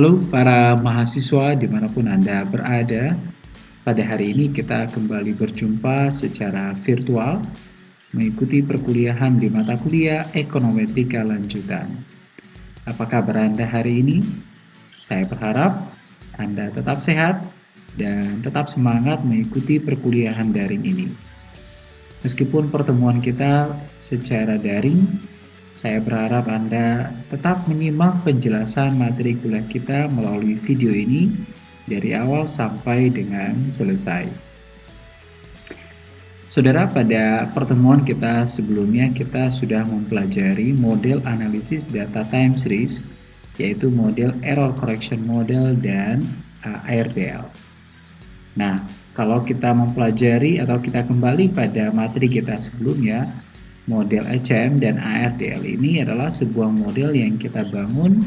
Halo para mahasiswa di mana pun Anda berada, pada hari ini kita kembali berjumpa secara virtual mengikuti perkuliahan di mata kuliah Ekonometrik Lanjutan. Apa kabar Anda hari ini? Saya berharap Anda tetap sehat dan tetap semangat mengikuti perkuliahan daring ini. Meskipun pertemuan kita secara daring, saya berharap Anda tetap menyimak penjelasan materi kuliah kita melalui video ini dari awal sampai dengan selesai. Saudara, pada pertemuan kita sebelumnya kita sudah mempelajari model analisis data time series yaitu model error correction model dan uh, ARDL. Nah, kalau kita mempelajari atau kita kembali pada materi kita sebelumnya, Model ECM dan ARDL ini adalah sebuah model yang kita bangun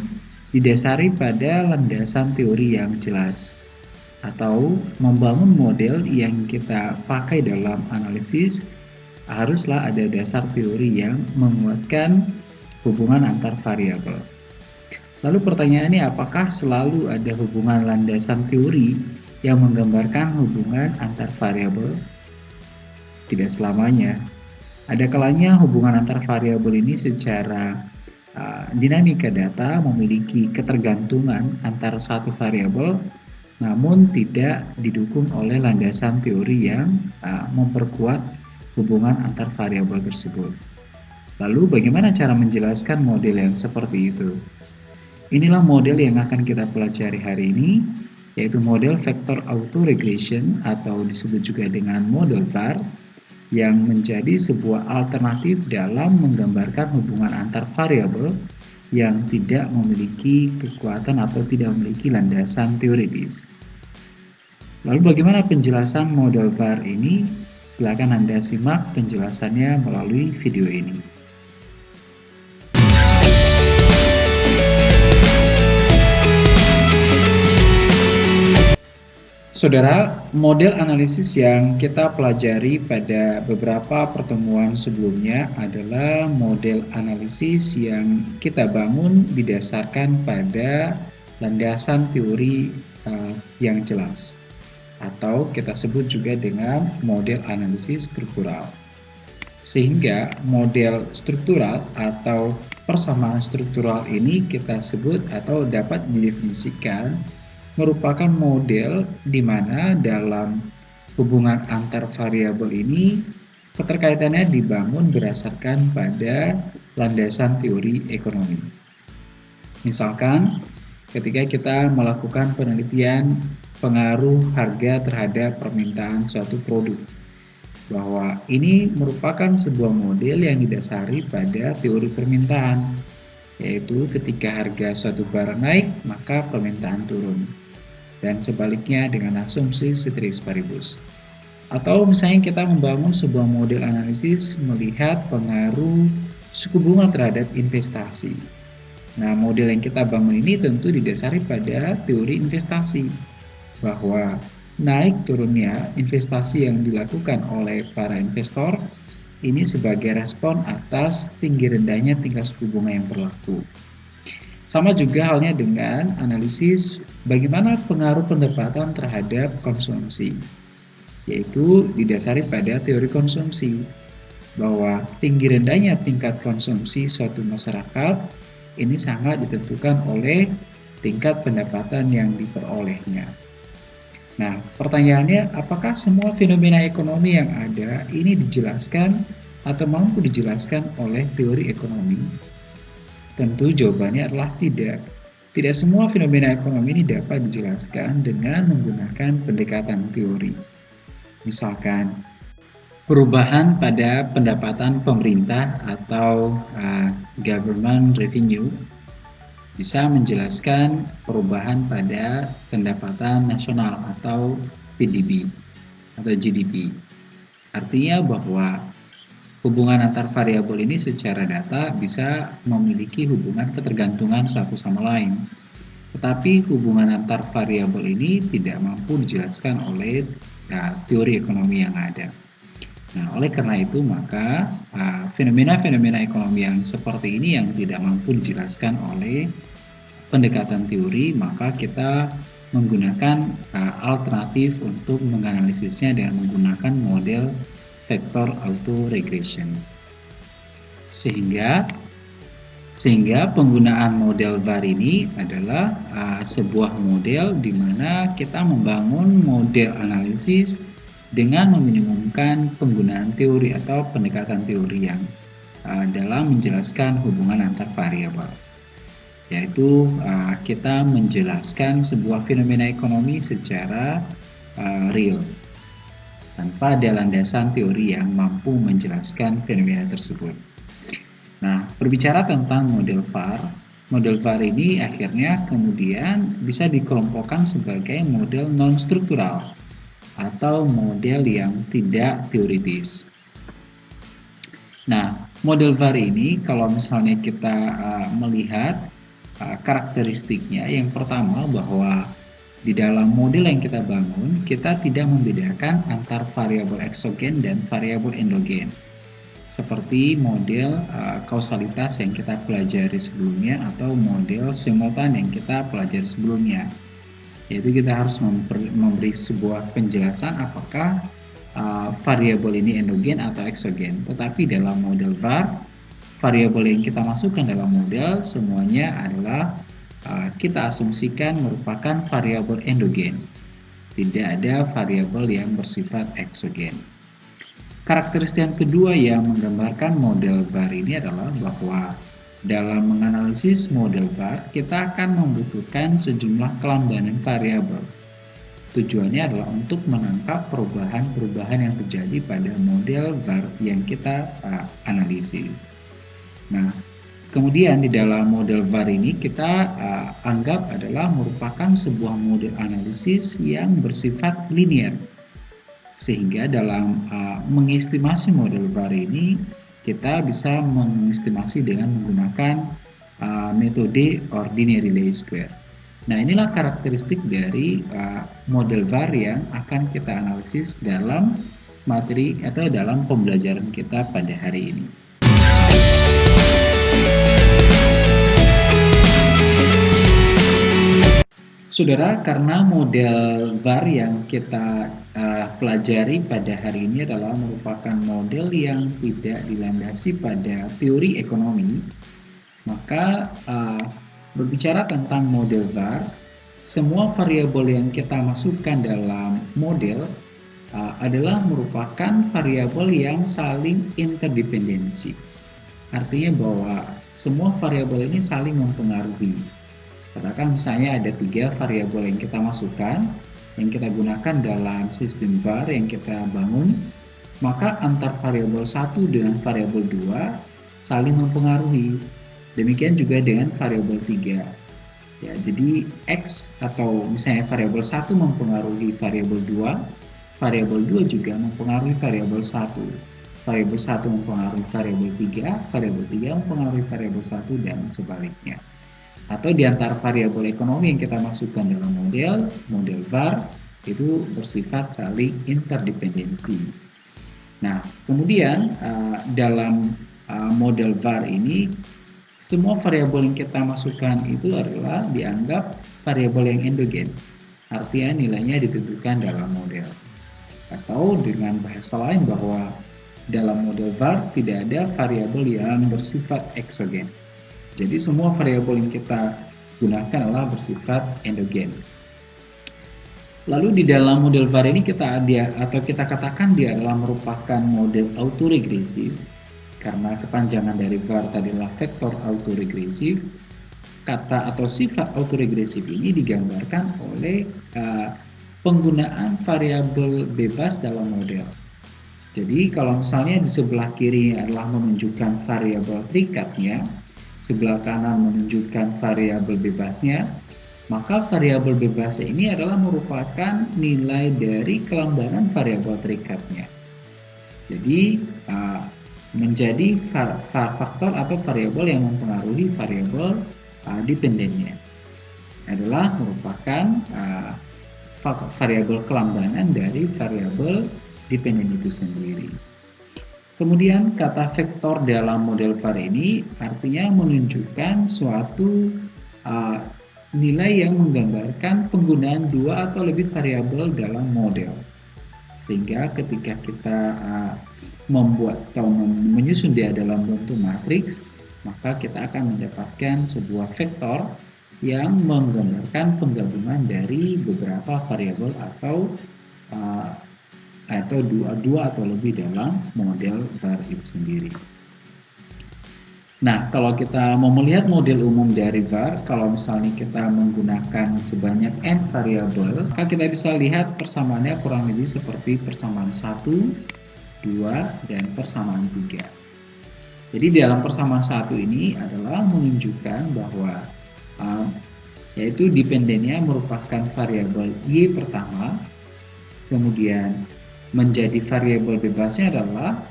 didasari pada landasan teori yang jelas atau membangun model yang kita pakai dalam analisis haruslah ada dasar teori yang menguatkan hubungan antar variabel. Lalu pertanyaannya apakah selalu ada hubungan landasan teori yang menggambarkan hubungan antar variabel? Tidak selamanya. Ada kalanya hubungan antar variabel ini secara uh, dinamika data memiliki ketergantungan antara satu variabel namun tidak didukung oleh landasan teori yang uh, memperkuat hubungan antar variabel tersebut. Lalu bagaimana cara menjelaskan model yang seperti itu? Inilah model yang akan kita pelajari hari ini, yaitu model vector autoregression atau disebut juga dengan model VAR yang menjadi sebuah alternatif dalam menggambarkan hubungan antar variabel yang tidak memiliki kekuatan atau tidak memiliki landasan teoritis. Lalu bagaimana penjelasan model VAR ini? Silakan Anda simak penjelasannya melalui video ini. Saudara, model analisis yang kita pelajari pada beberapa pertemuan sebelumnya adalah model analisis yang kita bangun didasarkan pada landasan teori uh, yang jelas atau kita sebut juga dengan model analisis struktural. Sehingga model struktural atau persamaan struktural ini kita sebut atau dapat didefinisikan merupakan model di mana dalam hubungan antar variabel ini keterkaitannya dibangun berdasarkan pada landasan teori ekonomi. Misalkan ketika kita melakukan penelitian pengaruh harga terhadap permintaan suatu produk bahwa ini merupakan sebuah model yang didasari pada teori permintaan yaitu ketika harga suatu barang naik maka permintaan turun dan sebaliknya dengan asumsi ceteris paribus. Atau misalnya kita membangun sebuah model analisis melihat pengaruh suku bunga terhadap investasi. Nah, model yang kita bangun ini tentu didasari pada teori investasi bahwa naik turunnya investasi yang dilakukan oleh para investor ini sebagai respon atas tinggi rendahnya tingkat suku bunga yang berlaku. Sama juga halnya dengan analisis bagaimana pengaruh pendapatan terhadap konsumsi, yaitu didasari pada teori konsumsi, bahwa tinggi rendahnya tingkat konsumsi suatu masyarakat ini sangat ditentukan oleh tingkat pendapatan yang diperolehnya. Nah, pertanyaannya, apakah semua fenomena ekonomi yang ada ini dijelaskan atau mampu dijelaskan oleh teori ekonomi? Tentu jawabannya adalah tidak. Tidak semua fenomena ekonomi ini dapat dijelaskan dengan menggunakan pendekatan teori. Misalkan, perubahan pada pendapatan pemerintah atau uh, government revenue bisa menjelaskan perubahan pada pendapatan nasional atau PDB atau GDP. Artinya bahwa hubungan antar variabel ini secara data bisa memiliki hubungan ketergantungan satu sama lain. Tetapi hubungan antar variabel ini tidak mampu dijelaskan oleh ya, teori ekonomi yang ada. Nah, oleh karena itu maka fenomena-fenomena uh, ekonomi yang seperti ini yang tidak mampu dijelaskan oleh pendekatan teori, maka kita menggunakan uh, alternatif untuk menganalisisnya dengan menggunakan model vector auto regression. Sehingga sehingga penggunaan model VAR ini adalah uh, sebuah model di mana kita membangun model analisis dengan meminimumkan penggunaan teori atau pendekatan teori yang uh, dalam menjelaskan hubungan antar variabel yaitu uh, kita menjelaskan sebuah fenomena ekonomi secara uh, real tanpa ada landasan teori yang mampu menjelaskan fenomena tersebut. Nah, berbicara tentang model VAR, model VAR ini akhirnya kemudian bisa dikelompokkan sebagai model non-struktural atau model yang tidak teoritis. Nah, model VAR ini kalau misalnya kita uh, melihat uh, karakteristiknya, yang pertama bahwa di dalam model yang kita bangun, kita tidak membedakan antar variabel eksogen dan variabel endogen. Seperti model uh, kausalitas yang kita pelajari sebelumnya atau model simultan yang kita pelajari sebelumnya. Yaitu kita harus memberi sebuah penjelasan apakah uh, variabel ini endogen atau eksogen. Tetapi dalam model VAR variabel yang kita masukkan dalam model semuanya adalah kita asumsikan merupakan variabel endogen tidak ada variabel yang bersifat eksogen Karakteristik yang kedua yang menggambarkan model VAR ini adalah bahwa dalam menganalisis model VAR, kita akan membutuhkan sejumlah kelambanan variabel. Tujuannya adalah untuk menangkap perubahan-perubahan yang terjadi pada model VAR yang kita uh, analisis. Nah, kemudian di dalam model VAR ini kita uh, anggap adalah merupakan sebuah model analisis yang bersifat linear sehingga dalam uh, mengestimasi model VAR ini kita bisa mengestimasi dengan menggunakan uh, metode ordinary least square. Nah inilah karakteristik dari uh, model VAR yang akan kita analisis dalam materi atau dalam pembelajaran kita pada hari ini. Saudara, karena model VAR yang kita uh, pelajari pada hari ini adalah merupakan model yang tidak dilandasi pada teori ekonomi, maka uh, berbicara tentang model VAR, semua variabel yang kita masukkan dalam model uh, adalah merupakan variabel yang saling interdependensi. Artinya bahwa semua variabel ini saling mempengaruhi Katakan misalnya ada tiga variabel yang kita masukkan, yang kita gunakan dalam sistem VAR yang kita bangun, maka antar variabel satu dengan variabel dua saling mempengaruhi. Demikian juga dengan variabel tiga. Ya, jadi X atau misalnya variabel satu mempengaruhi variabel dua, variabel dua juga mempengaruhi variabel satu. Variabel satu mempengaruhi variabel tiga, variabel tiga mempengaruhi variabel satu dan sebaliknya atau di antara variabel ekonomi yang kita masukkan dalam model, model VAR itu bersifat saling interdependensi. Nah, kemudian uh, dalam uh, model VAR ini semua variabel yang kita masukkan itu adalah dianggap variabel yang endogen. Artinya nilainya ditentukan dalam model. Atau dengan bahasa lain bahwa dalam model VAR tidak ada variabel yang bersifat eksogen. Jadi semua variabel yang kita gunakan adalah bersifat endogen. Lalu di dalam model VAR ini kita dia atau kita katakan dia adalah merupakan model autoregresif karena kepanjangan dari VAR adalah vektor autoregresif. Kata atau sifat autoregresif ini digambarkan oleh uh, penggunaan variabel bebas dalam model. Jadi kalau misalnya di sebelah kiri adalah menunjukkan variabel terikatnya, sebelah kanan menunjukkan variabel bebasnya, maka variabel bebasnya ini adalah merupakan nilai dari kelembaran variabel terikatnya. Jadi menjadi faktor atau variabel yang mempengaruhi variabel dependennya adalah merupakan variabel kelambanan dari variabel dependen itu sendiri. Kemudian kata vektor dalam model VAR ini artinya menunjukkan suatu uh, nilai yang menggambarkan penggunaan dua atau lebih variabel dalam model. Sehingga ketika kita uh, membuat atau menyusun dia dalam bentuk matriks, maka kita akan mendapatkan sebuah vektor yang menggambarkan penggabungan dari beberapa variabel atau uh, atau dua dua atau lebih dalam model var itu sendiri. Nah, kalau kita mau melihat model umum dari var, kalau misalnya kita menggunakan sebanyak n variabel, maka kita bisa lihat persamaannya kurang lebih seperti persamaan 1, 2, dan persamaan 3. Jadi dalam persamaan satu ini adalah menunjukkan bahwa uh, yaitu dependennya merupakan variabel y pertama, kemudian menjadi variabel bebasnya adalah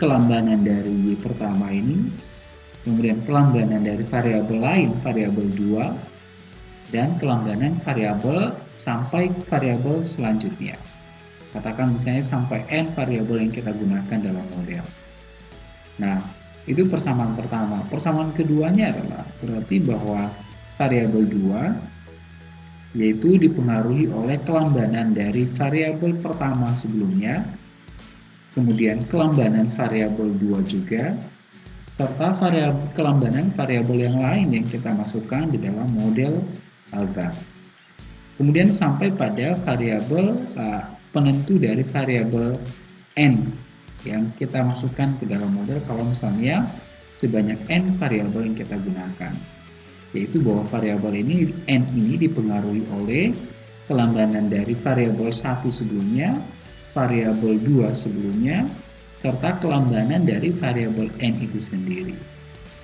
kelambanan dari pertama ini kemudian kelambanan dari variabel lain variabel 2 dan kelambanan variabel sampai variabel selanjutnya. Katakan misalnya sampai n variabel yang kita gunakan dalam model. Nah itu persamaan pertama. Persamaan keduanya adalah berarti bahwa variabel 2 yaitu dipengaruhi oleh kelambanan dari variabel pertama sebelumnya kemudian kelambanan variabel 2 juga serta variabel kelambanan variabel yang lain yang kita masukkan di dalam model alga. Kemudian sampai pada variabel uh, penentu dari variabel n yang kita masukkan ke dalam model kalau misalnya sebanyak n variabel yang kita gunakan. Yaitu bahwa variabel ini n ini dipengaruhi oleh kelambanan dari variabel satu sebelumnya, variabel 2 sebelumnya, serta kelambanan dari variabel n itu sendiri.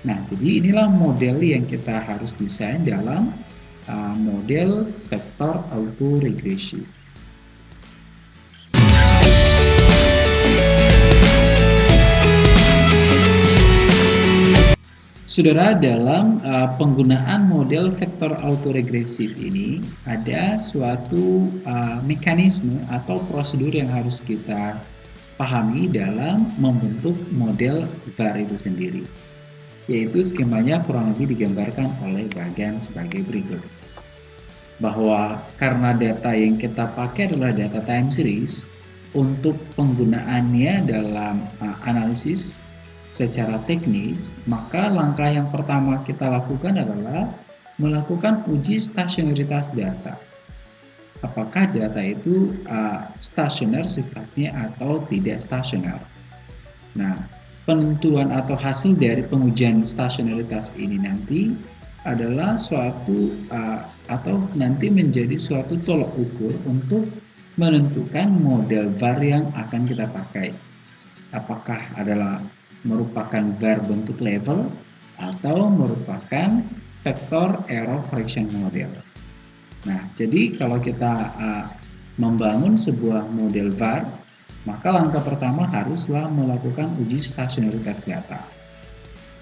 Nah, jadi inilah model yang kita harus desain dalam uh, model vektor autoregresi. Saudara, dalam uh, penggunaan model vektor autoregresif ini ada suatu uh, mekanisme atau prosedur yang harus kita pahami dalam membentuk model VAR itu sendiri. Yaitu skemanya kurang lebih digambarkan oleh bagian sebagai berikut. Bahwa karena data yang kita pakai adalah data time series, untuk penggunaannya dalam uh, analisis secara teknis, maka langkah yang pertama kita lakukan adalah melakukan uji stasionaritas data apakah data itu uh, stasioner sifatnya atau tidak stasioner. Nah, penentuan atau hasil dari pengujian stasionaritas ini nanti adalah suatu uh, atau nanti menjadi suatu tolok ukur untuk menentukan model var yang akan kita pakai. Apakah adalah merupakan var bentuk level atau merupakan vektor error correction model. Nah, jadi kalau kita uh, membangun sebuah model VAR, maka langkah pertama haruslah melakukan uji stasionaritas data.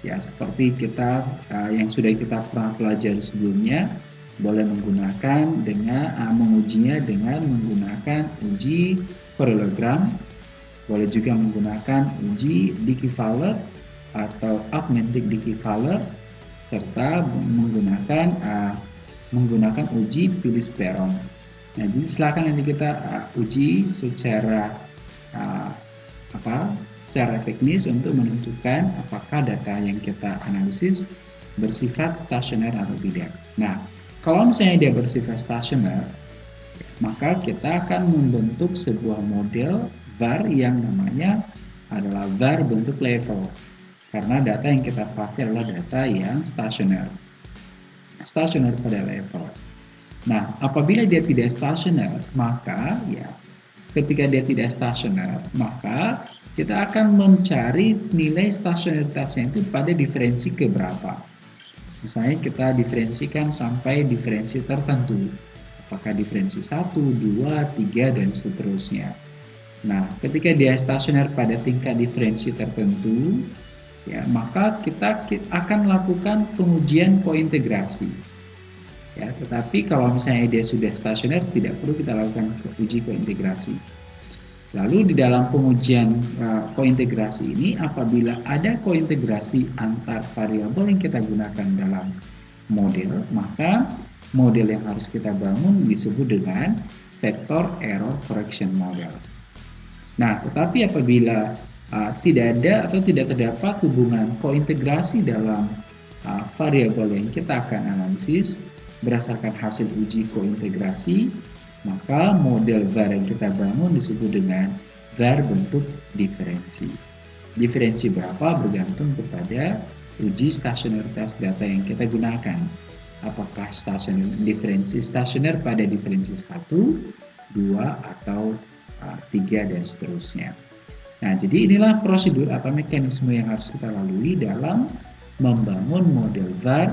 Ya, seperti kita uh, yang sudah kita pernah pelajari sebelumnya, boleh menggunakan dengan uh, mengujinya dengan menggunakan uji parallelogram, boleh juga menggunakan uji Dickey-Fowler atau augmented Dickey-Fowler serta menggunakan uh, menggunakan uji Phillips Peron. Nah, jadi silakan nanti kita uh, uji secara uh, apa? secara teknis untuk menentukan apakah data yang kita analisis bersifat stasioner atau tidak. Nah, kalau misalnya dia bersifat stasioner, maka kita akan membentuk sebuah model VAR yang namanya adalah VAR bentuk level. Karena data yang kita pakai adalah data yang stasioner stasioner pada level. Nah, apabila dia tidak stasioner, maka ya ketika dia tidak stasioner, maka kita akan mencari nilai stasioneritasnya itu pada diferensi keberapa. Misalnya kita diferensikan sampai diferensi tertentu. Apakah diferensi 1, 2, 3, dan seterusnya. Nah, ketika dia stasioner pada tingkat diferensi tertentu, ya maka kita akan lakukan pengujian kointegrasi ya tetapi kalau misalnya dia sudah stasioner tidak perlu kita lakukan uji kointegrasi lalu di dalam pengujian uh, kointegrasi ini apabila ada kointegrasi antar variabel yang kita gunakan dalam model maka model yang harus kita bangun disebut dengan vector error correction model. Nah, tetapi apabila uh, tidak ada atau tidak terdapat hubungan kointegrasi dalam uh, variabel yang kita akan analisis berdasarkan hasil uji kointegrasi, maka model var yang kita bangun disebut dengan var bentuk diferensi. Diferensi berapa bergantung kepada uji stasionaritas data yang kita gunakan. Apakah stasioner diferensi stasioner pada diferensi 1, 2, atau uh, 3, dan seterusnya. Nah, jadi inilah prosedur atau mekanisme yang harus kita lalui dalam membangun model VAR,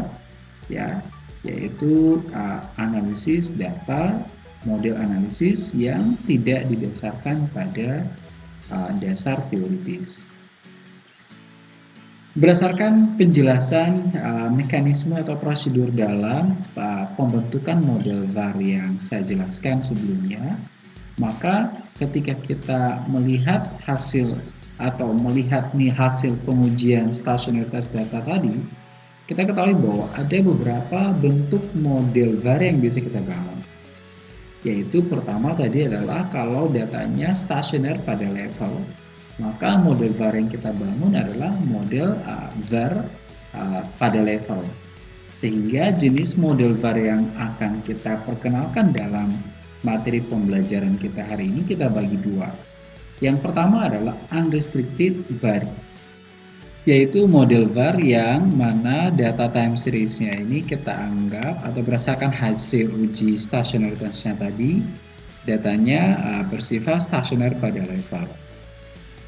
ya, yaitu uh, analisis data, model analisis yang tidak didasarkan pada uh, dasar teoritis. Berdasarkan penjelasan uh, mekanisme atau prosedur dalam uh, pembentukan model VAR yang saya jelaskan sebelumnya, maka ketika kita melihat hasil atau melihat nih hasil pengujian stasionaritas data tadi, kita ketahui bahwa ada beberapa bentuk model VAR yang bisa kita bangun. Yaitu pertama tadi adalah kalau datanya stasioner pada level, maka model VAR yang kita bangun adalah model uh, VAR uh, pada level. Sehingga jenis model VAR yang akan kita perkenalkan dalam materi pembelajaran kita hari ini kita bagi dua. Yang pertama adalah unrestricted VAR, yaitu model VAR yang mana data time series-nya ini kita anggap atau berdasarkan hasil uji stasionaritasnya tadi, datanya uh, bersifat stasioner pada level.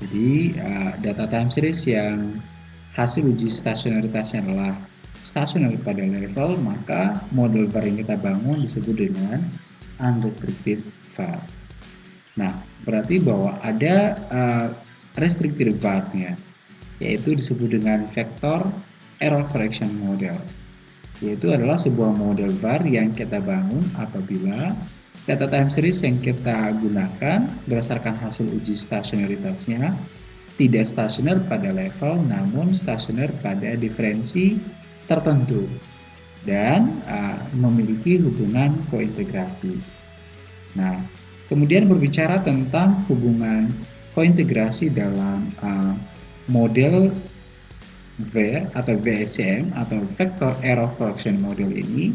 Jadi uh, data time series yang hasil uji stasionaritasnya adalah stasioner pada level, maka model VAR yang kita bangun disebut dengan unrestricted VAR. Nah, berarti bahwa ada uh, restricted VAR-nya, yaitu disebut dengan vector error correction model. Yaitu adalah sebuah model VAR yang kita bangun apabila Data time series yang kita gunakan berdasarkan hasil uji stasionaritasnya tidak stasioner pada level namun stasioner pada diferensi tertentu dan uh, memiliki hubungan kointegrasi. Nah, kemudian berbicara tentang hubungan kointegrasi dalam uh, model VER atau VSCM atau Vector Error Correction Model ini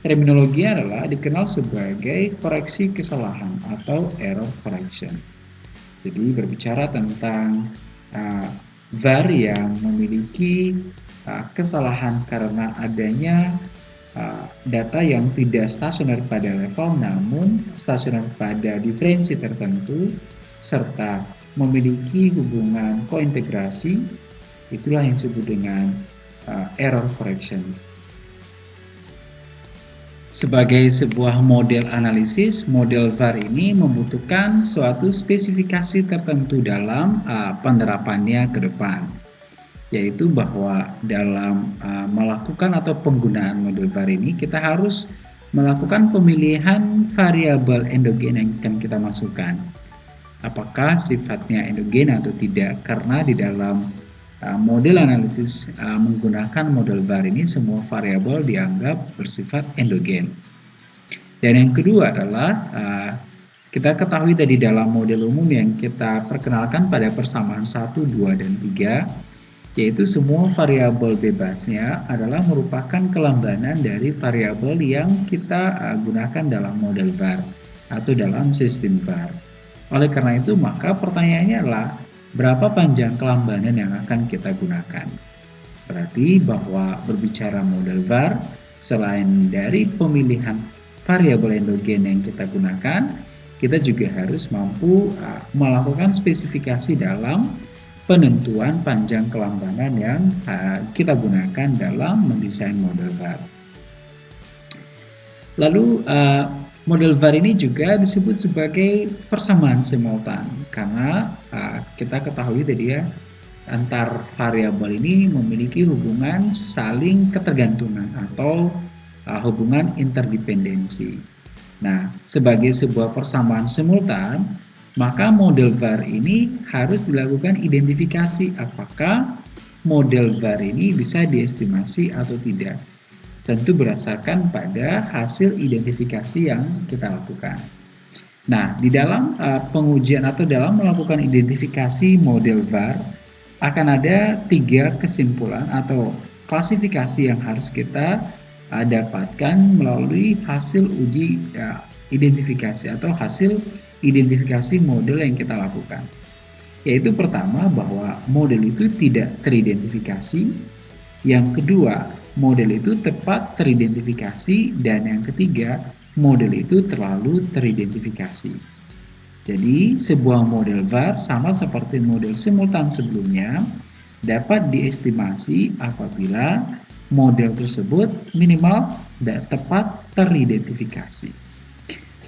Terminologi adalah dikenal sebagai koreksi kesalahan atau error correction. Jadi berbicara tentang uh, VAR yang memiliki kesalahan karena adanya uh, data yang tidak stasioner pada level namun stasioner pada diferensi tertentu serta memiliki hubungan kointegrasi itulah yang disebut dengan uh, error correction. Sebagai sebuah model analisis, model VAR ini membutuhkan suatu spesifikasi tertentu dalam uh, penerapannya ke depan, yaitu bahwa dalam uh, melakukan atau penggunaan model VAR ini kita harus melakukan pemilihan variabel endogen yang akan kita masukkan. Apakah sifatnya endogen atau tidak? Karena di dalam Uh, model analisis uh, menggunakan model VAR ini semua variabel dianggap bersifat endogen. Dan yang kedua adalah uh, kita ketahui tadi dalam model umum yang kita perkenalkan pada persamaan 1, 2, dan 3 yaitu semua variabel bebasnya adalah merupakan kelambanan dari variabel yang kita gunakan dalam model VAR atau dalam sistem VAR. Oleh karena itu maka pertanyaannya adalah berapa panjang kelambanan yang akan kita gunakan. Berarti bahwa berbicara model VAR, selain dari pemilihan variabel endogen yang kita gunakan, kita juga harus mampu uh, melakukan spesifikasi dalam penentuan panjang kelambanan yang kita gunakan dalam mendesain model VAR. Lalu Model VAR ini juga disebut sebagai persamaan simultan karena kita ketahui tadi ya antar variabel ini memiliki hubungan saling ketergantungan atau hubungan interdependensi. Nah, sebagai sebuah persamaan simultan, maka model VAR ini harus dilakukan identifikasi apakah model VAR ini bisa diestimasi atau tidak. tentu berdasarkan pada hasil identifikasi yang kita lakukan. Nah, di dalam uh, pengujian atau dalam melakukan identifikasi model VAR akan ada tiga kesimpulan atau klasifikasi yang harus kita uh, dapatkan melalui hasil uji uh, identifikasi atau hasil identifikasi model yang kita lakukan. Yaitu pertama bahwa model itu tidak teridentifikasi, yang kedua model itu tepat teridentifikasi, dan yang ketiga model itu terlalu teridentifikasi. Jadi, sebuah model VAR sama seperti model simultan sebelumnya dapat diestimasi apabila model tersebut minimal dan tepat teridentifikasi.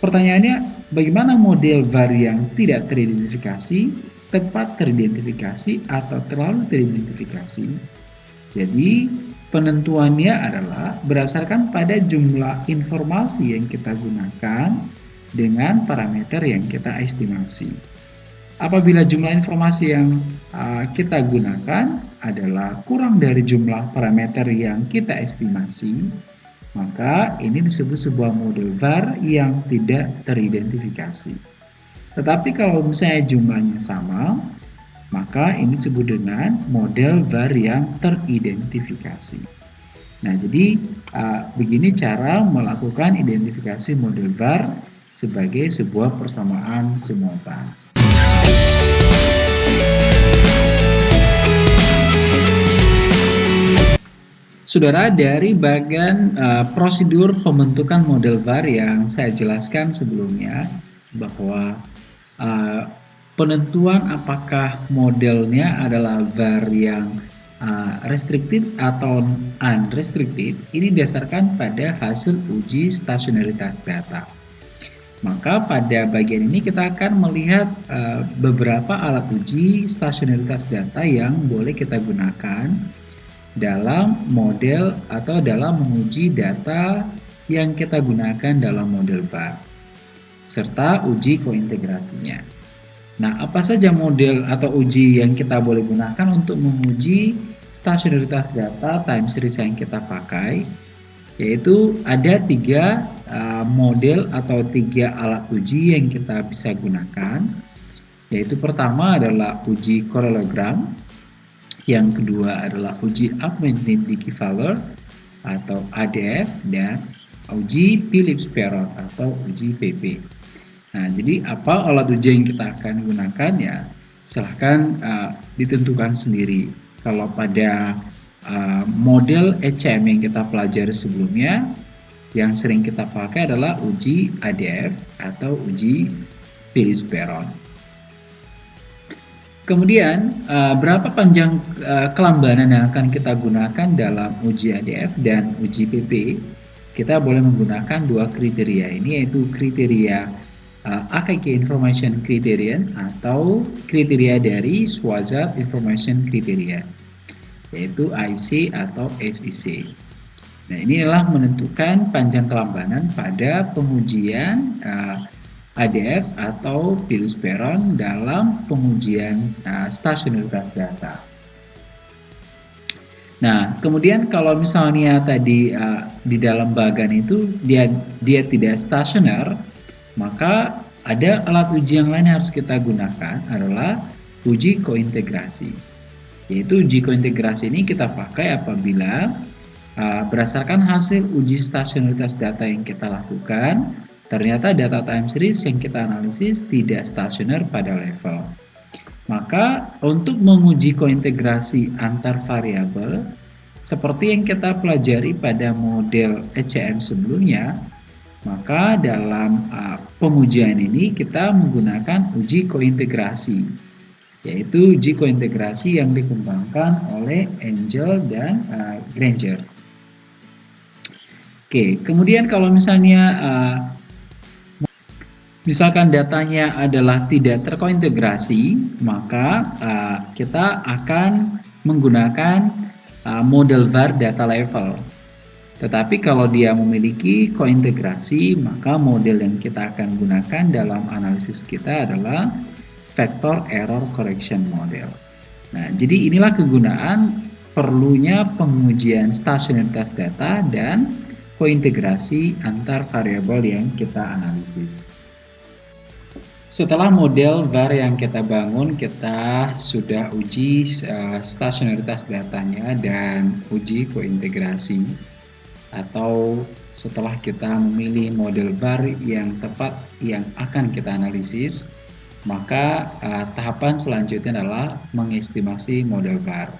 Pertanyaannya, bagaimana model VAR yang tidak teridentifikasi, tepat teridentifikasi, atau terlalu teridentifikasi? Jadi, Penentuannya adalah berdasarkan pada jumlah informasi yang kita gunakan dengan parameter yang kita estimasi. Apabila jumlah informasi yang uh, kita gunakan adalah kurang dari jumlah parameter yang kita estimasi, maka ini disebut sebuah model VAR yang tidak teridentifikasi. Tetapi kalau misalnya jumlahnya sama, maka ini disebut dengan model VAR yang teridentifikasi. Nah, jadi uh, begini cara melakukan identifikasi model VAR sebagai sebuah persamaan simultan. Saudara, dari bagian uh, prosedur pembentukan model VAR yang saya jelaskan sebelumnya bahwa uh, penentuan apakah modelnya adalah var yang uh, restricted atau unrestricted ini didasarkan pada hasil uji stasionaritas data. Maka pada bagian ini kita akan melihat uh, beberapa alat uji stasionaritas data yang boleh kita gunakan dalam model atau dalam menguji data yang kita gunakan dalam model VAR serta uji kointegrasinya. Nah, apa saja model atau uji yang kita boleh gunakan untuk menguji stasionaritas data time series yang kita pakai? Yaitu ada tiga uh, model atau tiga alat uji yang kita bisa gunakan. Yaitu pertama adalah uji correlogram, yang kedua adalah uji augmented Dickey-Fowler atau ADF dan uji Phillips-Perot atau uji PP. Nah, jadi apa alat uji yang kita akan gunakan ya silahkan uh, ditentukan sendiri. Kalau pada uh, model ECM yang kita pelajari sebelumnya, yang sering kita pakai adalah uji ADF atau uji Phillips-Peron. Kemudian, uh, berapa panjang uh, kelambanan yang akan kita gunakan dalam uji ADF dan uji PP? Kita boleh menggunakan dua kriteria ini, yaitu kriteria uh, AKK Information Criterion atau kriteria dari Swazat Information Criteria yaitu IC atau SIC. Nah, ini adalah menentukan panjang kelambanan pada pengujian uh, ADF atau virus peron dalam pengujian uh, stasionaritas data. Nah, kemudian kalau misalnya tadi uh, di dalam bagan itu dia dia tidak stasioner, maka ada alat uji yang lain yang harus kita gunakan adalah uji kointegrasi. Yaitu uji kointegrasi ini kita pakai apabila uh, berdasarkan hasil uji stasionaritas data yang kita lakukan, ternyata data time series yang kita analisis tidak stasioner pada level. Maka untuk menguji kointegrasi antar variabel, seperti yang kita pelajari pada model ECM sebelumnya, maka dalam uh, pengujian ini kita menggunakan uji kointegrasi, yaitu uji kointegrasi yang dikembangkan oleh Angel dan uh, Granger. Oke, kemudian kalau misalnya uh, misalkan datanya adalah tidak terkointegrasi, maka uh, kita akan menggunakan uh, model VAR data level tetapi kalau dia memiliki kointegrasi, maka model yang kita akan gunakan dalam analisis kita adalah vector error correction model. Nah, jadi inilah kegunaan perlunya pengujian stasionaritas data dan kointegrasi antar variabel yang kita analisis. Setelah model VAR yang kita bangun, kita sudah uji uh, stasionaritas datanya dan uji kointegrasi. Atau setelah kita memilih model VAR yang tepat yang akan kita analisis, maka uh, tahapan selanjutnya adalah mengestimasi model VAR.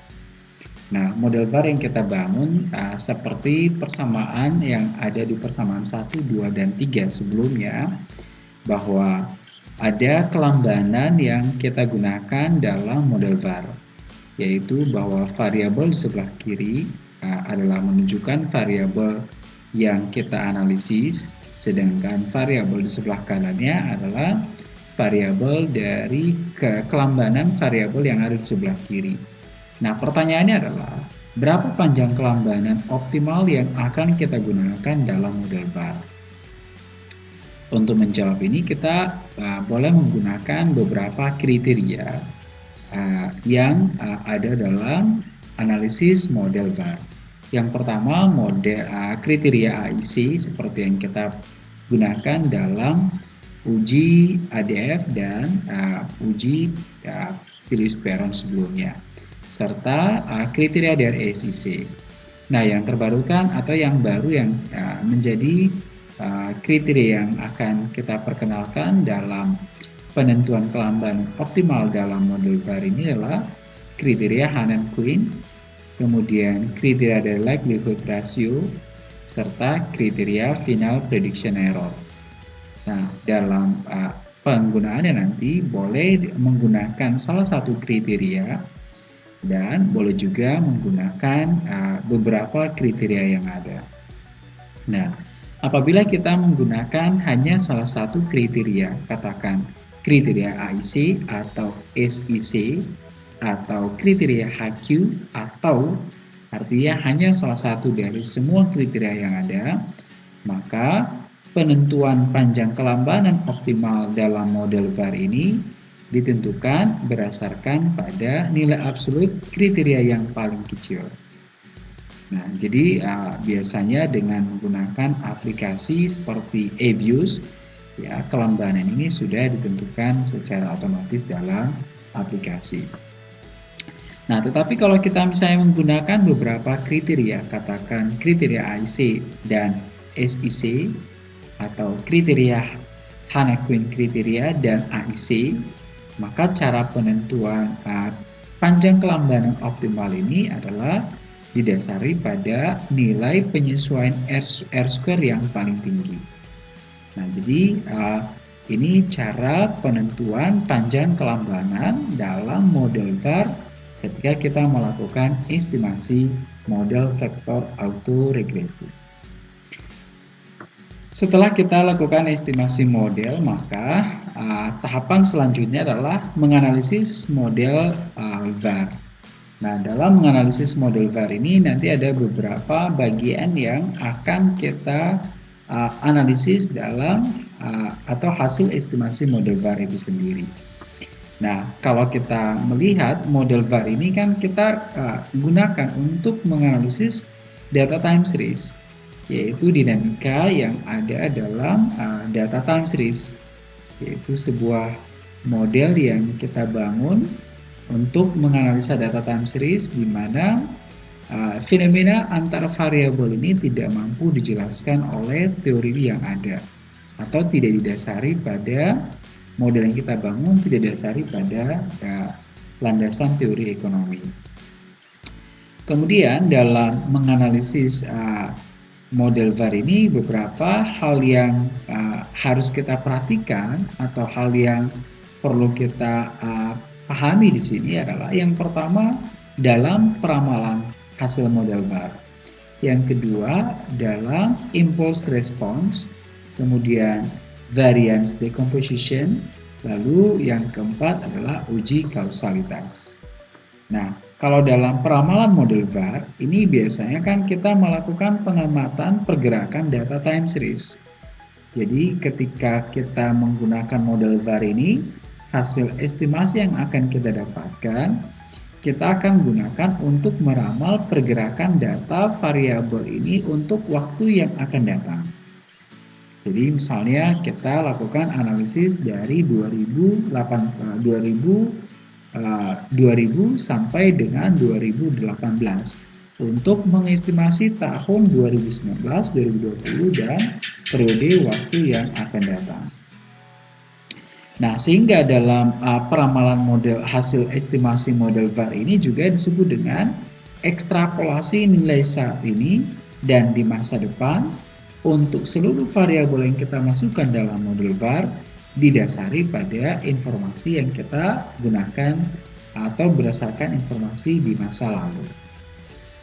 Nah, model VAR yang kita bangun uh, seperti persamaan yang ada di persamaan 1, 2, dan 3 sebelumnya, bahwa ada kelambanan yang kita gunakan dalam model VAR, yaitu bahwa variabel sebelah kiri uh, adalah menunjukkan variabel yang kita analisis, sedangkan variabel di sebelah kanannya adalah variabel dari ke kelambanan variabel yang ada di sebelah kiri. Nah, pertanyaannya adalah berapa panjang kelambanan optimal yang akan kita gunakan dalam model VAR? Untuk menjawab ini kita uh, boleh menggunakan beberapa kriteria uh, yang uh, ada dalam analisis model VAR. Yang pertama model uh, kriteria AIC seperti yang kita gunakan dalam uji ADF dan uh, uji uh, Peron sebelumnya serta uh, kriteria dari SEC. Nah, yang terbarukan atau yang baru yang uh, menjadi Uh, kriteria yang akan kita perkenalkan dalam penentuan kelambanan optimal dalam model VAR ini adalah kriteria Hanan Quinn, kemudian kriteria dari likelihood ratio, serta kriteria final prediction error. Nah, dalam uh, penggunaannya nanti boleh menggunakan salah satu kriteria dan boleh juga menggunakan uh, beberapa kriteria yang ada. Nah, Apabila kita menggunakan hanya salah satu kriteria, katakan kriteria AIC atau SIC atau kriteria HQ atau artinya hanya salah satu dari semua kriteria yang ada, maka penentuan panjang kelambanan optimal dalam model VAR ini ditentukan berdasarkan pada nilai absolut kriteria yang paling kecil. Nah, jadi uh, biasanya dengan menggunakan aplikasi seperti Abuse, ya kelambanan ini sudah ditentukan secara otomatis dalam aplikasi. Nah, tetapi kalau kita misalnya menggunakan beberapa kriteria, katakan kriteria IC dan SIC atau kriteria Hana Queen kriteria dan AIC, maka cara penentuan uh, panjang kelambanan optimal ini adalah didasari pada nilai penyesuaian R, R square yang paling tinggi. Nah, jadi uh, ini cara penentuan panjang kelambanan dalam model VAR ketika kita melakukan estimasi model vektor autoregresi. Setelah kita lakukan estimasi model, maka uh, tahapan selanjutnya adalah menganalisis model uh, VAR. Nah, dalam menganalisis model VAR ini nanti ada beberapa bagian yang akan kita uh, analisis dalam uh, atau hasil estimasi model VAR itu sendiri. Nah, kalau kita melihat model VAR ini kan kita uh, gunakan untuk menganalisis data time series, yaitu dinamika yang ada dalam uh, data time series, yaitu sebuah model yang kita bangun untuk menganalisa data time series di mana uh, fenomena antara variabel ini tidak mampu dijelaskan oleh teori yang ada atau tidak didasari pada model yang kita bangun tidak didasari pada uh, landasan teori ekonomi. Kemudian dalam menganalisis uh, model VAR ini beberapa hal yang uh, harus kita perhatikan atau hal yang perlu kita uh, pahami di sini adalah yang pertama dalam peramalan hasil model VAR. Yang kedua dalam impulse response, kemudian variance decomposition, lalu yang keempat adalah uji kausalitas. Nah, kalau dalam peramalan model VAR, ini biasanya kan kita melakukan pengamatan pergerakan data time series. Jadi ketika kita menggunakan model VAR ini, hasil estimasi yang akan kita dapatkan kita akan gunakan untuk meramal pergerakan data variabel ini untuk waktu yang akan datang. Jadi misalnya kita lakukan analisis dari 2008, 2000, 2000 sampai dengan 2018 untuk mengestimasi tahun 2019, 2020 dan periode waktu yang akan datang. Nah, sehingga dalam uh, peramalan model hasil estimasi model VAR ini juga disebut dengan ekstrapolasi nilai saat ini dan di masa depan untuk seluruh variabel yang kita masukkan dalam model VAR didasari pada informasi yang kita gunakan atau berdasarkan informasi di masa lalu.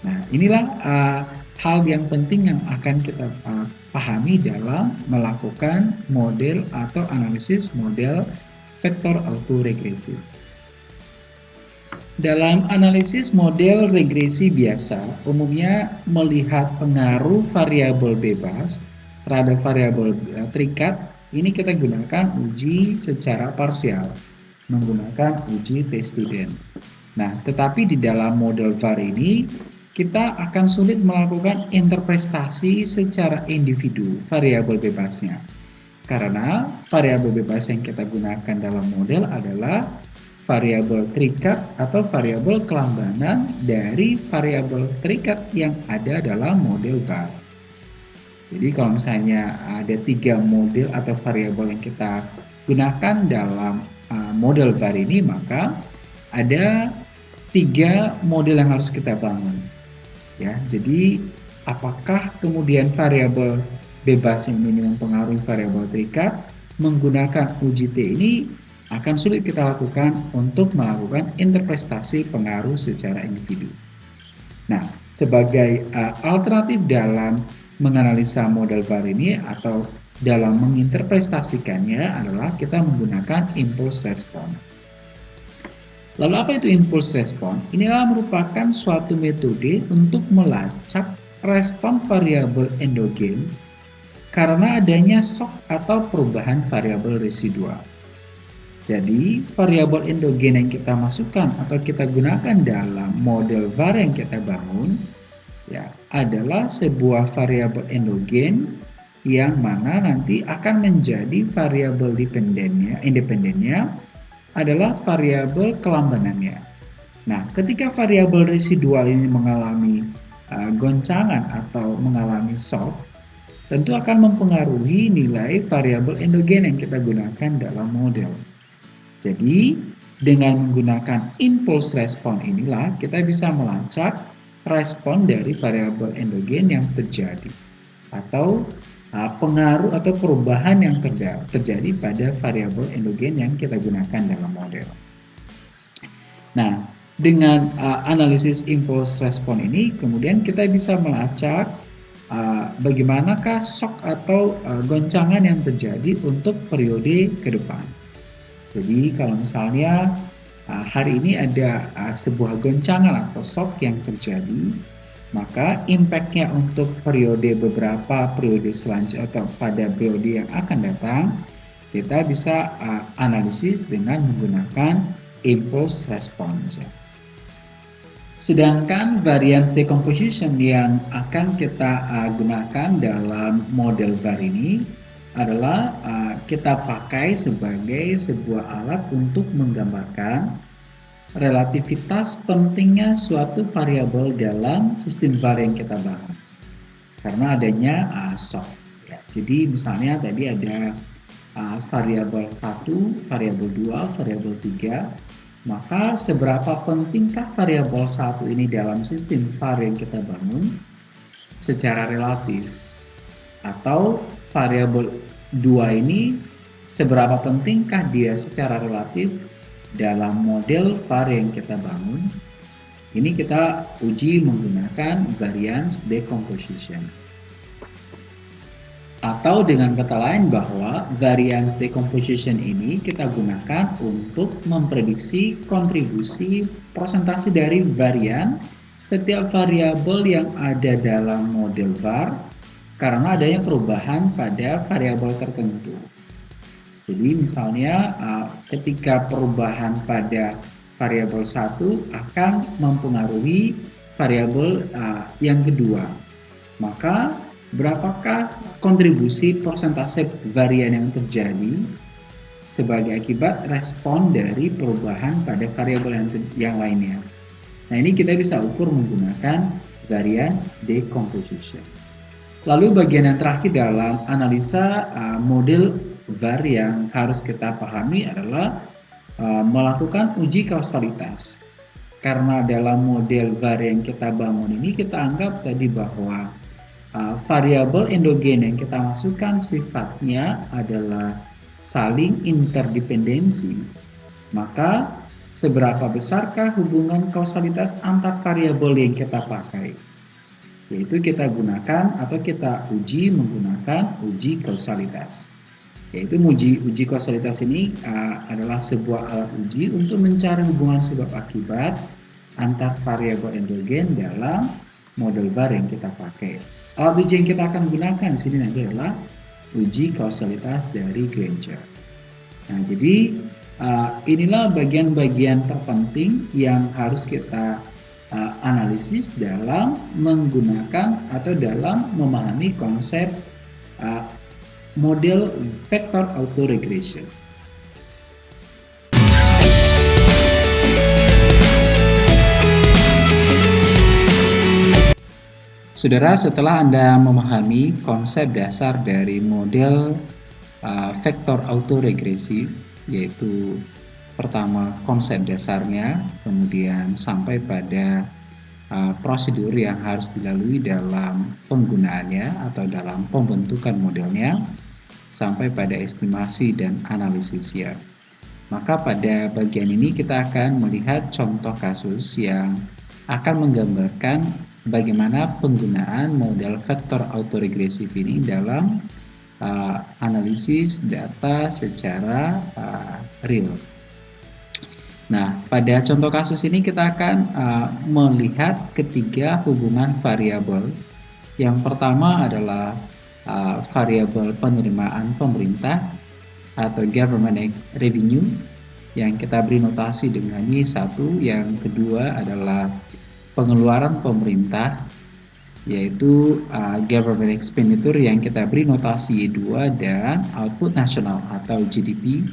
Nah, inilah uh, hal yang penting yang akan kita uh, pahami dalam melakukan model atau analisis model vektor autoregresi. Dalam analisis model regresi biasa, umumnya melihat pengaruh variabel bebas terhadap variabel uh, terikat, ini kita gunakan uji secara parsial, menggunakan uji test student. Nah, tetapi di dalam model VAR ini, kita akan sulit melakukan interpretasi secara individu variabel bebasnya. Karena variabel bebas yang kita gunakan dalam model adalah variabel terikat atau variabel kelambanan dari variabel terikat yang ada dalam model VAR. Jadi kalau misalnya ada tiga model atau variabel yang kita gunakan dalam uh, model VAR ini, maka ada tiga model yang harus kita bangun ya jadi apakah kemudian variabel bebas yang ini mempengaruhi variabel terikat menggunakan uji T ini akan sulit kita lakukan untuk melakukan interpretasi pengaruh secara individu. Nah, sebagai uh, alternatif dalam menganalisa model VAR ini atau dalam menginterpretasikannya adalah kita menggunakan impulse response. Lalu apa itu impulse respon? Inilah merupakan suatu metode untuk melacak respon variabel endogen karena adanya shock atau perubahan variabel residual. Jadi, variabel endogen yang kita masukkan atau kita gunakan dalam model VAR yang kita bangun ya adalah sebuah variabel endogen yang mana nanti akan menjadi variabel dependennya, independennya adalah variabel kelambanannya. Nah, ketika variabel residual ini mengalami uh, goncangan atau mengalami shock, tentu akan mempengaruhi nilai variabel endogen yang kita gunakan dalam model. Jadi, dengan menggunakan impulse respon inilah kita bisa melacak respon dari variabel endogen yang terjadi atau pengaruh atau perubahan yang terjadi pada variabel endogen yang kita gunakan dalam model. Nah, dengan uh, analisis impulse respon ini, kemudian kita bisa melacak uh, bagaimanakah shock atau uh, goncangan yang terjadi untuk periode ke depan. Jadi kalau misalnya uh, hari ini ada uh, sebuah goncangan atau shock yang terjadi, maka impactnya untuk periode beberapa periode selanjutnya atau pada periode yang akan datang kita bisa uh, analisis dengan menggunakan impulse response. Sedangkan variance decomposition yang akan kita uh, gunakan dalam model VAR ini adalah uh, kita pakai sebagai sebuah alat untuk menggambarkan relativitas pentingnya suatu variabel dalam sistem VAR yang kita bahas. Karena adanya uh, shock. Ya. Jadi misalnya tadi ada uh, variabel 1, variabel 2, variabel 3. Maka seberapa pentingkah variabel satu ini dalam sistem VAR yang kita bangun secara relatif? Atau variabel 2 ini seberapa pentingkah dia secara relatif dalam model VAR yang kita bangun, ini kita uji menggunakan variance decomposition. Atau dengan kata lain bahwa variance decomposition ini kita gunakan untuk memprediksi kontribusi persentase dari varian setiap variabel yang ada dalam model VAR karena adanya perubahan pada variabel tertentu. Jadi misalnya uh, ketika perubahan pada variabel satu akan mempengaruhi variabel uh, yang kedua. Maka berapakah kontribusi persentase varian yang terjadi sebagai akibat respon dari perubahan pada variabel yang, lainnya. Nah ini kita bisa ukur menggunakan variance decomposition. Lalu bagian yang terakhir dalam analisa uh, model VAR yang harus kita pahami adalah uh, melakukan uji kausalitas. Karena dalam model VAR yang kita bangun ini kita anggap tadi bahwa uh, variabel endogen yang kita masukkan sifatnya adalah saling interdependensi, maka seberapa besarkah hubungan kausalitas antar variabel yang kita pakai? Yaitu kita gunakan atau kita uji menggunakan uji kausalitas. Yaitu uji uji kausalitas ini uh, adalah sebuah alat uji untuk mencari hubungan sebab akibat antar variabel endogen dalam model bar yang kita pakai. Alat uji yang kita akan gunakan di sini nanti adalah uji kausalitas dari Granger. Nah, jadi uh, inilah bagian-bagian terpenting yang harus kita uh, analisis dalam menggunakan atau dalam memahami konsep uh, model vector autoregression. Saudara, setelah Anda memahami konsep dasar dari model uh, vektor autoregresif, yaitu pertama konsep dasarnya, kemudian sampai pada uh, prosedur yang harus dilalui dalam penggunaannya atau dalam pembentukan modelnya, sampai pada estimasi dan analisisnya. Maka pada bagian ini kita akan melihat contoh kasus yang akan menggambarkan bagaimana penggunaan model vektor autoregresif ini dalam uh, analisis data secara uh, real. Nah, pada contoh kasus ini kita akan uh, melihat ketiga hubungan variabel. Yang pertama adalah uh, variabel penerimaan pemerintah atau government revenue yang kita beri notasi dengan Y1. Yang kedua adalah pengeluaran pemerintah yaitu uh, government expenditure yang kita beri notasi Y2 dan output nasional atau GDP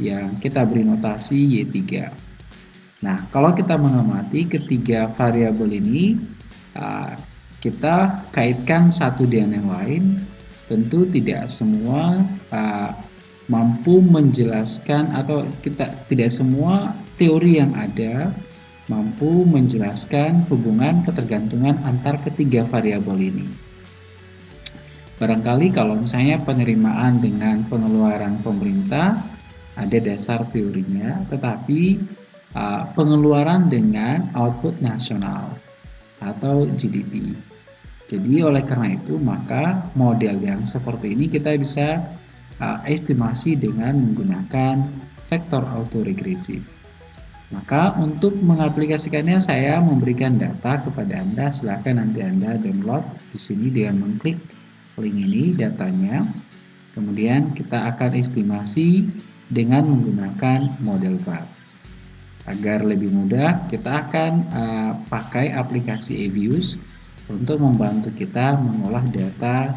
yang kita beri notasi Y3. Nah, kalau kita mengamati ketiga variabel ini uh, kita kaitkan satu dengan yang lain, tentu tidak semua uh, mampu menjelaskan atau kita tidak semua teori yang ada mampu menjelaskan hubungan ketergantungan antar ketiga variabel ini. Barangkali kalau misalnya penerimaan dengan pengeluaran pemerintah ada dasar teorinya, tetapi uh, pengeluaran dengan output nasional atau GDP. Jadi oleh karena itu maka model yang seperti ini kita bisa uh, estimasi dengan menggunakan vektor autoregresif. Maka untuk mengaplikasikannya saya memberikan data kepada Anda. Silahkan nanti Anda download di sini dengan mengklik link ini datanya. Kemudian kita akan estimasi dengan menggunakan model VAR. Agar lebih mudah, kita akan uh, pakai aplikasi eViews untuk membantu kita mengolah data.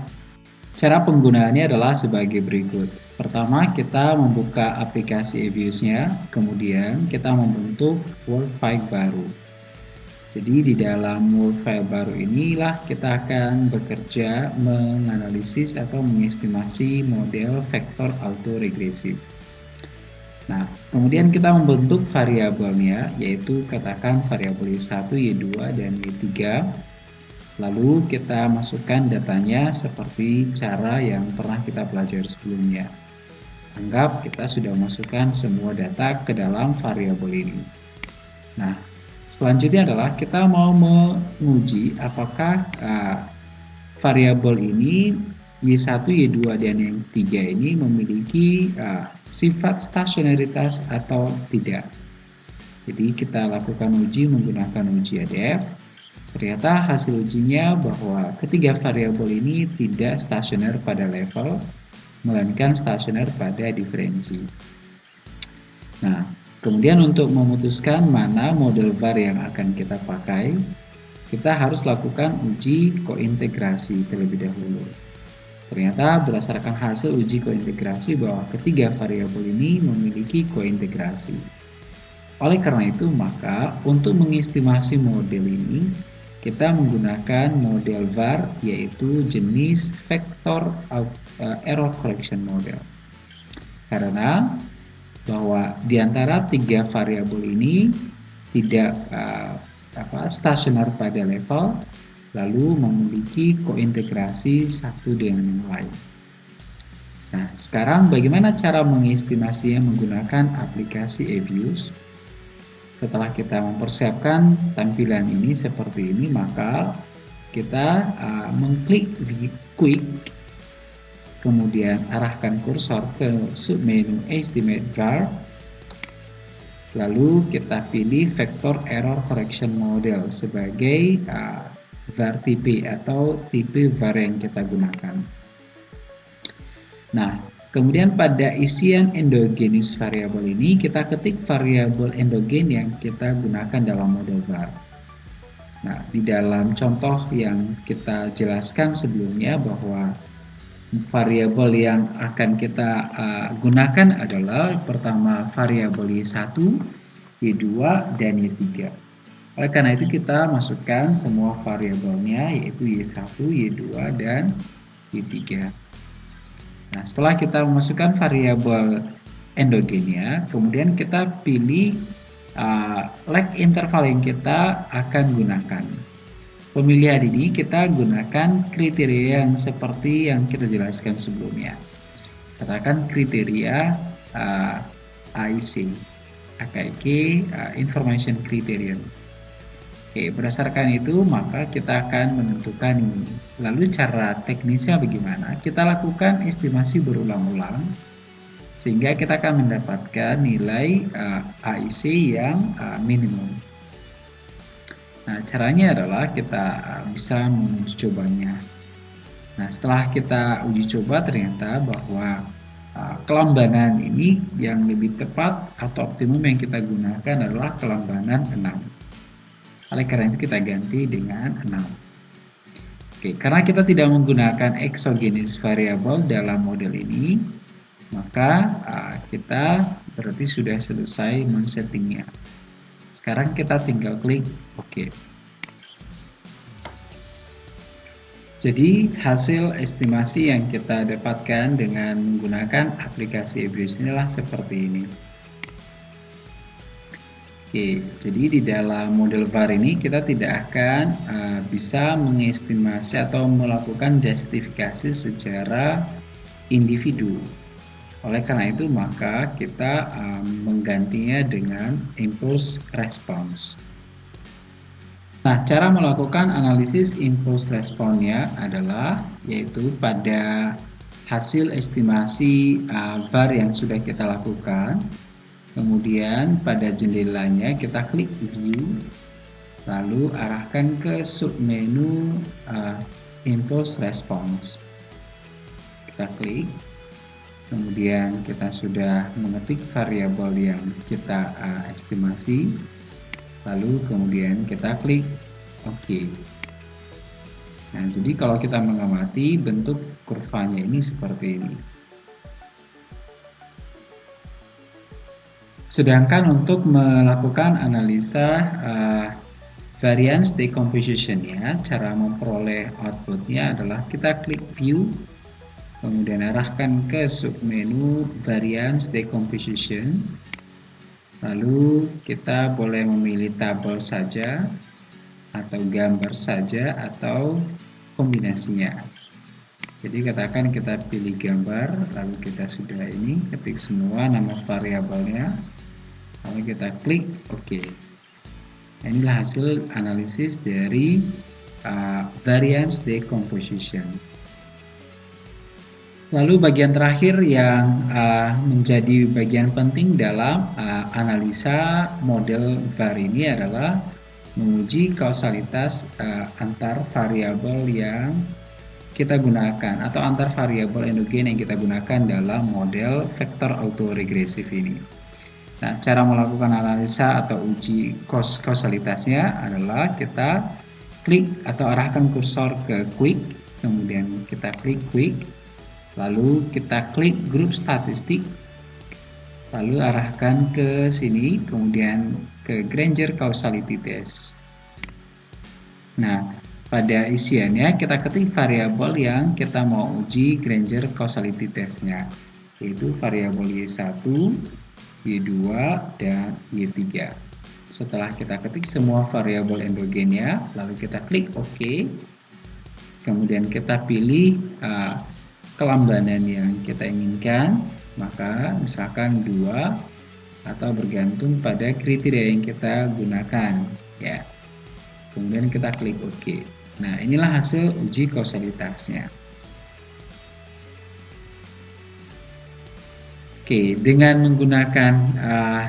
Cara penggunaannya adalah sebagai berikut. Pertama, kita membuka aplikasi eViews-nya, kemudian kita membentuk Word file baru. Jadi di dalam Word file baru inilah kita akan bekerja menganalisis atau mengestimasi model vektor autoregresif. Nah, kemudian kita membentuk variabelnya, yaitu katakan variabel Y1, Y2, dan Y3 Lalu kita masukkan datanya seperti cara yang pernah kita pelajari sebelumnya. Anggap kita sudah masukkan semua data ke dalam variabel ini. Nah, selanjutnya adalah kita mau menguji apakah uh, variabel ini Y1, Y2, dan yang 3 ini memiliki uh, sifat stasionaritas atau tidak. Jadi kita lakukan uji menggunakan uji ADF. Ternyata hasil ujinya bahwa ketiga variabel ini tidak stasioner pada level melainkan stasioner pada diferensi. Nah, Kemudian untuk memutuskan mana model VAR yang akan kita pakai, kita harus lakukan uji kointegrasi terlebih dahulu. Ternyata berdasarkan hasil uji kointegrasi bahwa ketiga variabel ini memiliki kointegrasi. Oleh karena itu, maka untuk mengestimasi model ini, kita menggunakan model VAR yaitu jenis Vector uh, Error Correction Model. Karena bahwa di antara tiga variabel ini tidak uh, apa, stasioner pada level lalu memiliki kointegrasi satu dengan yang lain. Nah, sekarang bagaimana cara mengestimasinya menggunakan aplikasi Abuse? Setelah kita mempersiapkan tampilan ini seperti ini, maka kita uh, mengklik di Quick kemudian arahkan kursor ke submenu Estimate Var lalu kita pilih Vector Error Correction Model sebagai uh, var tipe atau tipe var yang kita gunakan. Nah kemudian pada isian endogenous variabel ini kita ketik variabel endogen yang kita gunakan dalam model var nah di dalam contoh yang kita jelaskan sebelumnya bahwa variabel yang akan kita uh, gunakan adalah pertama variabel Y1, Y2, dan Y3. Oleh karena itu kita masukkan semua variabelnya yaitu Y1, Y2, dan Y3. Nah, setelah kita memasukkan variabel endogennya, kemudian kita pilih uh, lag interval yang kita akan gunakan. Pemilihan ini kita gunakan kriteria yang seperti yang kita jelaskan sebelumnya. Katakan kriteria uh, AIC, AKIK uh, Information Criterion. Oke, berdasarkan itu maka kita akan menentukan ini. Lalu cara teknisnya bagaimana? Kita lakukan estimasi berulang-ulang sehingga kita akan mendapatkan nilai uh, AIC yang uh, minimum. Nah, caranya adalah kita uh, bisa menguji cobanya. Nah, setelah kita uji coba ternyata bahwa uh, kelambanan ini yang lebih tepat atau optimum yang kita gunakan adalah kelambanan 6. Oleh karena itu kita ganti dengan 6. Oke, karena kita tidak menggunakan exogenous variable dalam model ini, maka uh, kita berarti sudah selesai men-settingnya. Sekarang kita tinggal klik OK. Jadi hasil estimasi yang kita dapatkan dengan menggunakan aplikasi Ebris inilah seperti ini. Oke, jadi di dalam model VAR ini kita tidak akan uh, bisa mengestimasi atau melakukan justifikasi secara individu. Oleh karena itu maka kita um, menggantinya dengan impulse response. Nah, cara melakukan analisis impulse responnya adalah yaitu pada hasil estimasi uh, VAR yang sudah kita lakukan. Kemudian pada jendelanya kita klik view. Lalu arahkan ke submenu uh, impulse response. Kita klik. Kemudian kita sudah mengetik variabel yang kita uh, estimasi. Lalu kemudian kita klik OK. Nah jadi kalau kita mengamati bentuk kurvanya ini seperti ini sedangkan untuk melakukan analisa uh, variance decomposition ya cara memperoleh outputnya adalah kita klik view kemudian arahkan ke submenu variance decomposition. Lalu kita boleh memilih tabel saja atau gambar saja atau kombinasinya. Jadi katakan kita pilih gambar lalu kita sudah ini ketik semua nama variabelnya lalu kita klik OK inilah hasil analisis dari uh, variance decomposition Lalu bagian terakhir yang uh, menjadi bagian penting dalam uh, analisa model VAR ini adalah menguji kausalitas uh, antar variabel yang kita gunakan atau antar variabel endogen yang kita gunakan dalam model vektor autoregresif ini. Nah, cara melakukan analisa atau uji kausalitasnya adalah kita klik atau arahkan kursor ke quick, kemudian kita klik quick, lalu kita klik grup statistik, lalu arahkan ke sini, kemudian ke Granger Causality Test. Nah, pada isiannya kita ketik variabel yang kita mau uji Granger Causality Testnya, yaitu variabel Y1, Y2, dan Y3. Setelah kita ketik semua variabel endogennya, lalu kita klik OK. Kemudian kita pilih uh, kelambanan yang kita inginkan, maka misalkan dua atau bergantung pada kriteria yang kita gunakan ya. Kemudian kita klik OK. Nah, inilah hasil uji kausalitasnya. Oke, dengan menggunakan uh,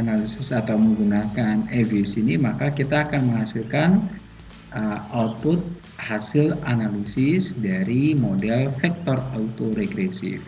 analisis atau menggunakan EVS ini, maka kita akan menghasilkan uh, output hasil analisis dari model vektor autoregresif.